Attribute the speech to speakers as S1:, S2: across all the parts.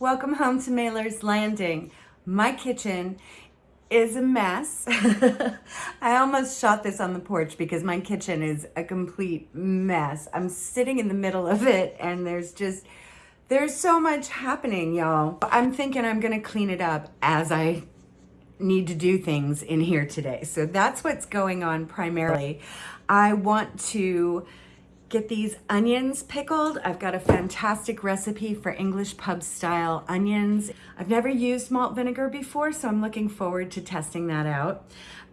S1: Welcome home to Mailer's Landing. My kitchen is a mess. I almost shot this on the porch because my kitchen is a complete mess. I'm sitting in the middle of it and there's just, there's so much happening, y'all. I'm thinking I'm gonna clean it up as I need to do things in here today. So that's what's going on primarily. I want to get these onions pickled. I've got a fantastic recipe for English pub style onions. I've never used malt vinegar before, so I'm looking forward to testing that out.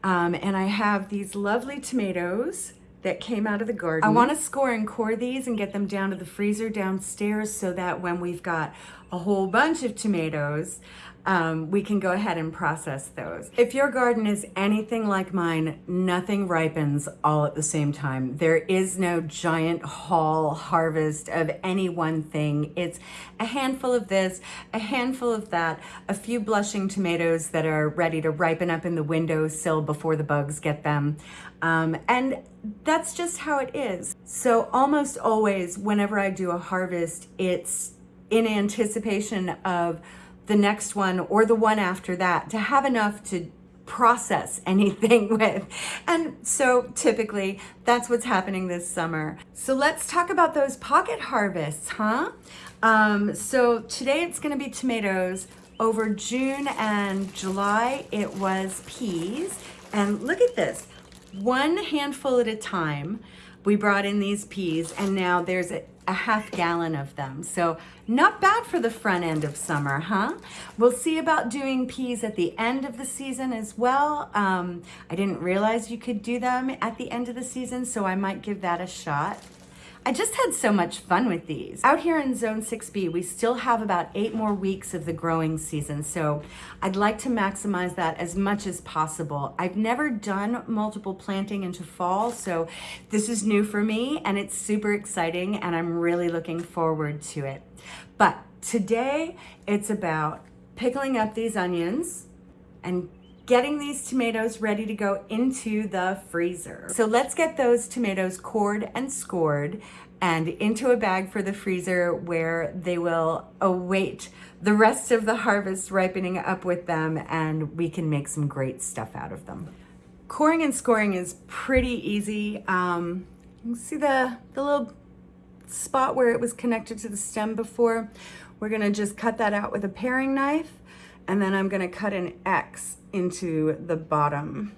S1: Um, and I have these lovely tomatoes that came out of the garden. I want to score and core these and get them down to the freezer downstairs so that when we've got a whole bunch of tomatoes, um, we can go ahead and process those. If your garden is anything like mine, nothing ripens all at the same time. There is no giant haul harvest of any one thing. It's a handful of this, a handful of that, a few blushing tomatoes that are ready to ripen up in the windowsill before the bugs get them. Um, and that's just how it is. So almost always, whenever I do a harvest, it's in anticipation of the next one or the one after that to have enough to process anything with. And so typically that's what's happening this summer. So let's talk about those pocket harvests, huh? Um, so today it's gonna be tomatoes. Over June and July, it was peas. And look at this, one handful at a time, we brought in these peas and now there's a, a half gallon of them. So not bad for the front end of summer, huh? We'll see about doing peas at the end of the season as well. Um, I didn't realize you could do them at the end of the season, so I might give that a shot. I just had so much fun with these. Out here in Zone 6B, we still have about eight more weeks of the growing season, so I'd like to maximize that as much as possible. I've never done multiple planting into fall, so this is new for me, and it's super exciting, and I'm really looking forward to it. But today, it's about pickling up these onions and getting these tomatoes ready to go into the freezer. So let's get those tomatoes cored and scored and into a bag for the freezer where they will await the rest of the harvest ripening up with them and we can make some great stuff out of them. Coring and scoring is pretty easy. Um, you see the, the little spot where it was connected to the stem before? We're gonna just cut that out with a paring knife and then I'm gonna cut an X into the bottom.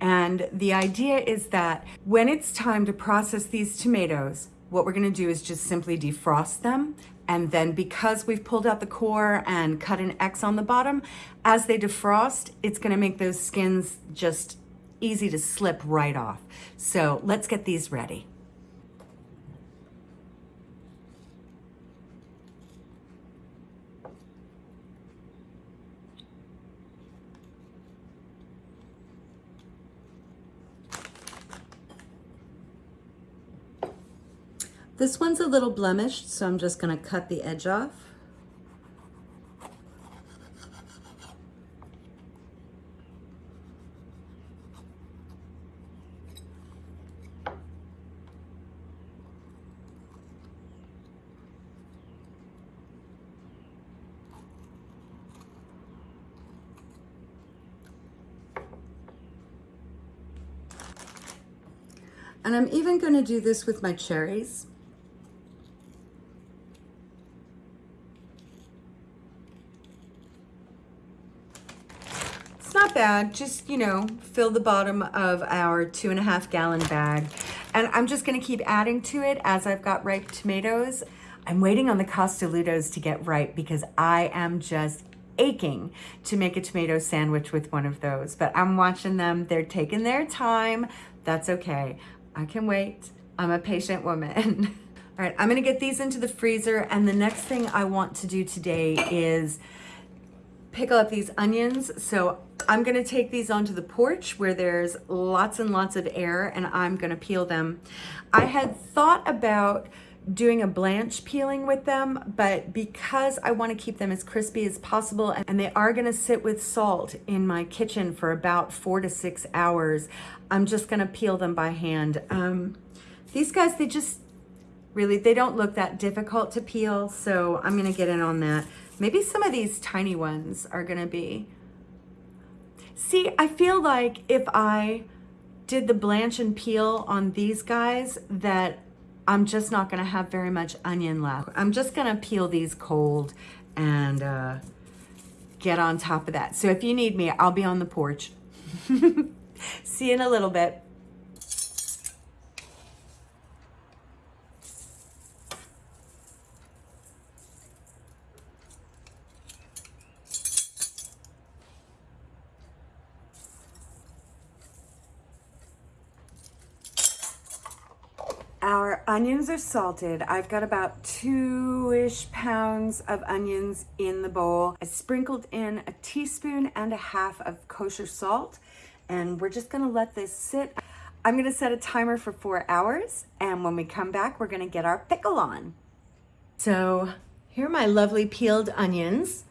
S1: And the idea is that when it's time to process these tomatoes, what we're gonna do is just simply defrost them. And then because we've pulled out the core and cut an X on the bottom, as they defrost, it's gonna make those skins just easy to slip right off. So let's get these ready. This one's a little blemished, so I'm just gonna cut the edge off. And I'm even gonna do this with my cherries. Bad. Just, you know, fill the bottom of our two and a half gallon bag. And I'm just gonna keep adding to it as I've got ripe tomatoes. I'm waiting on the Costolutos to get ripe because I am just aching to make a tomato sandwich with one of those. But I'm watching them. They're taking their time. That's okay. I can wait. I'm a patient woman. All right, I'm gonna get these into the freezer. And the next thing I want to do today is pickle up these onions. So I'm gonna take these onto the porch where there's lots and lots of air and I'm gonna peel them. I had thought about doing a blanch peeling with them, but because I wanna keep them as crispy as possible and they are gonna sit with salt in my kitchen for about four to six hours, I'm just gonna peel them by hand. Um, these guys, they just, really, they don't look that difficult to peel, so I'm gonna get in on that. Maybe some of these tiny ones are gonna be. See, I feel like if I did the blanch and peel on these guys that I'm just not gonna have very much onion left. I'm just gonna peel these cold and uh, get on top of that. So if you need me, I'll be on the porch. See you in a little bit. Onions are salted. I've got about two-ish pounds of onions in the bowl. I sprinkled in a teaspoon and a half of kosher salt, and we're just gonna let this sit. I'm gonna set a timer for four hours, and when we come back, we're gonna get our pickle on. So here are my lovely peeled onions.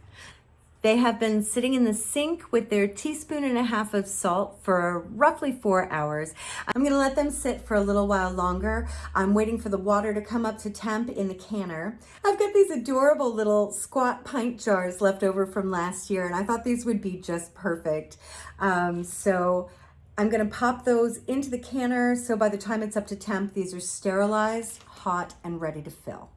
S1: They have been sitting in the sink with their teaspoon and a half of salt for roughly four hours. I'm gonna let them sit for a little while longer. I'm waiting for the water to come up to temp in the canner. I've got these adorable little squat pint jars left over from last year and I thought these would be just perfect. Um, so I'm gonna pop those into the canner so by the time it's up to temp, these are sterilized, hot, and ready to fill.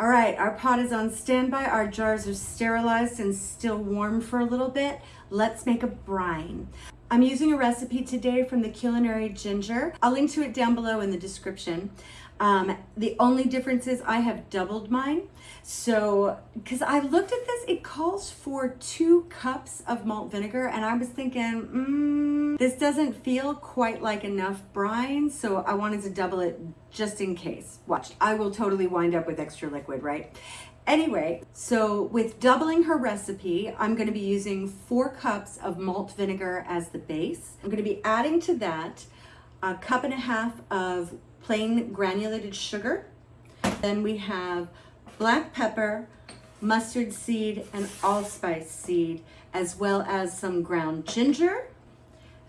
S1: All right, our pot is on standby. Our jars are sterilized and still warm for a little bit. Let's make a brine. I'm using a recipe today from the Culinary Ginger. I'll link to it down below in the description. Um, the only difference is I have doubled mine. So, because I looked at this, it calls for two cups of malt vinegar and I was thinking, mm, this doesn't feel quite like enough brine. So I wanted to double it just in case. Watch, I will totally wind up with extra liquid, right? Anyway, so with doubling her recipe, I'm gonna be using four cups of malt vinegar as the base. I'm gonna be adding to that a cup and a half of plain granulated sugar. Then we have black pepper, mustard seed, and allspice seed, as well as some ground ginger.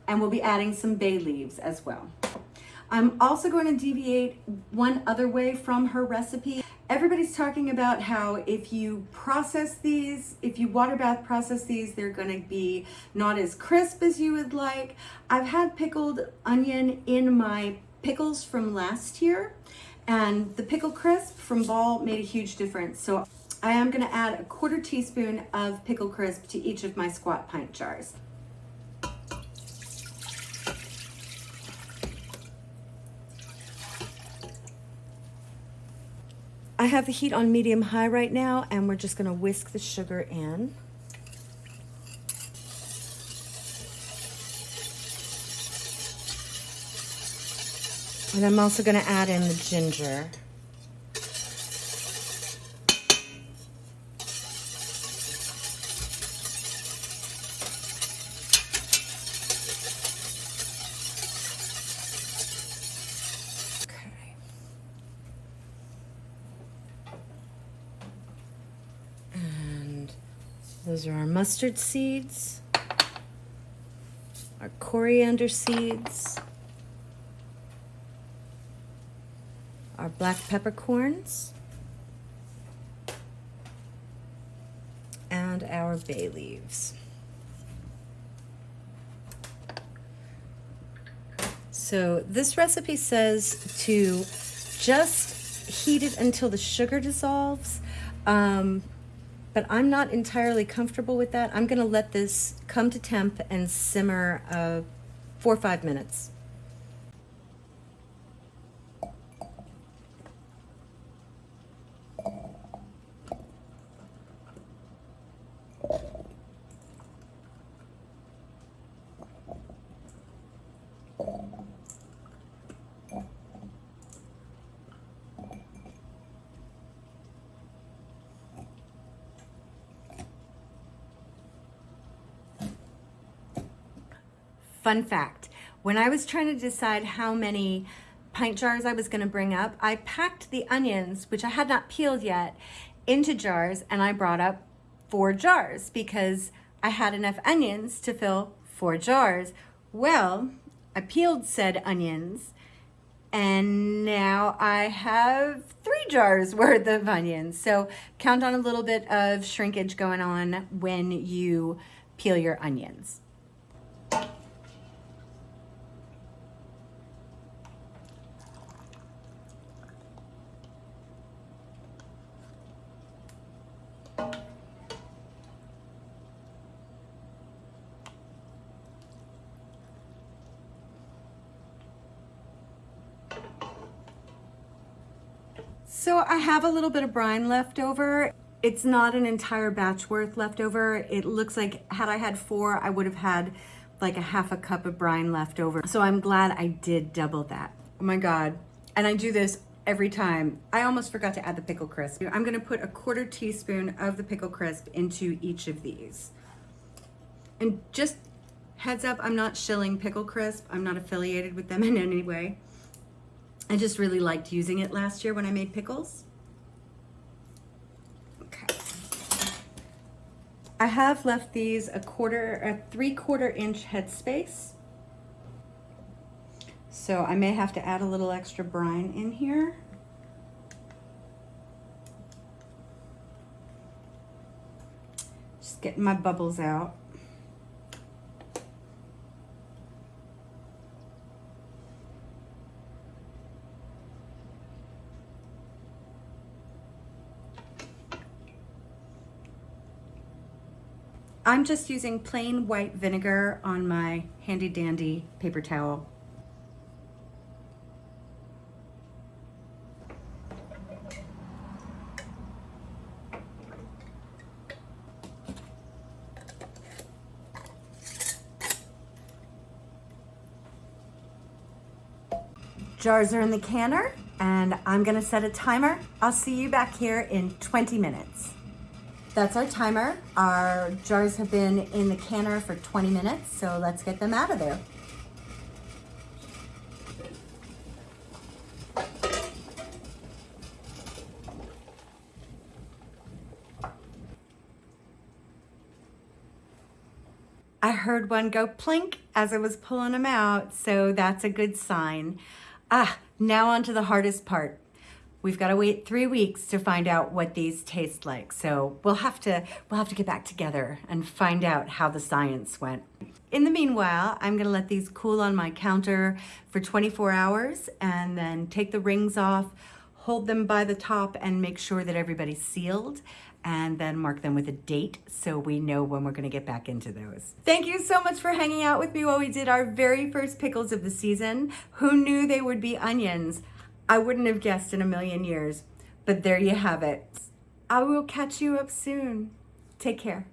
S1: And we'll be adding some bay leaves as well. I'm also going to deviate one other way from her recipe. Everybody's talking about how if you process these, if you water bath process these, they're gonna be not as crisp as you would like. I've had pickled onion in my pickles from last year and the pickle crisp from Ball made a huge difference. So I am gonna add a quarter teaspoon of pickle crisp to each of my squat pint jars. I have the heat on medium high right now and we're just gonna whisk the sugar in. And I'm also gonna add in the ginger. Those are our mustard seeds, our coriander seeds, our black peppercorns, and our bay leaves. So this recipe says to just heat it until the sugar dissolves, um, but I'm not entirely comfortable with that. I'm gonna let this come to temp and simmer uh, four or five minutes. Fun fact, when I was trying to decide how many pint jars I was gonna bring up, I packed the onions, which I had not peeled yet, into jars and I brought up four jars because I had enough onions to fill four jars. Well, I peeled said onions and now I have three jars worth of onions. So count on a little bit of shrinkage going on when you peel your onions. So I have a little bit of brine left over. It's not an entire batch worth left over. It looks like had I had four, I would have had like a half a cup of brine left over. So I'm glad I did double that. Oh my God. And I do this every time. I almost forgot to add the pickle crisp. I'm gonna put a quarter teaspoon of the pickle crisp into each of these. And just heads up, I'm not shilling pickle crisp. I'm not affiliated with them in any way. I just really liked using it last year when I made pickles. I have left these a quarter, a three quarter inch headspace. So I may have to add a little extra brine in here. Just getting my bubbles out. I'm just using plain white vinegar on my handy dandy paper towel. Jars are in the canner and I'm gonna set a timer. I'll see you back here in 20 minutes. That's our timer. Our jars have been in the canner for 20 minutes, so let's get them out of there. I heard one go plink as I was pulling them out, so that's a good sign. Ah, now on to the hardest part. We've got to wait three weeks to find out what these taste like. So we'll have to we'll have to get back together and find out how the science went. In the meanwhile, I'm gonna let these cool on my counter for 24 hours and then take the rings off, hold them by the top and make sure that everybody's sealed and then mark them with a date so we know when we're gonna get back into those. Thank you so much for hanging out with me while we did our very first pickles of the season. Who knew they would be onions? I wouldn't have guessed in a million years, but there you have it. I will catch you up soon. Take care.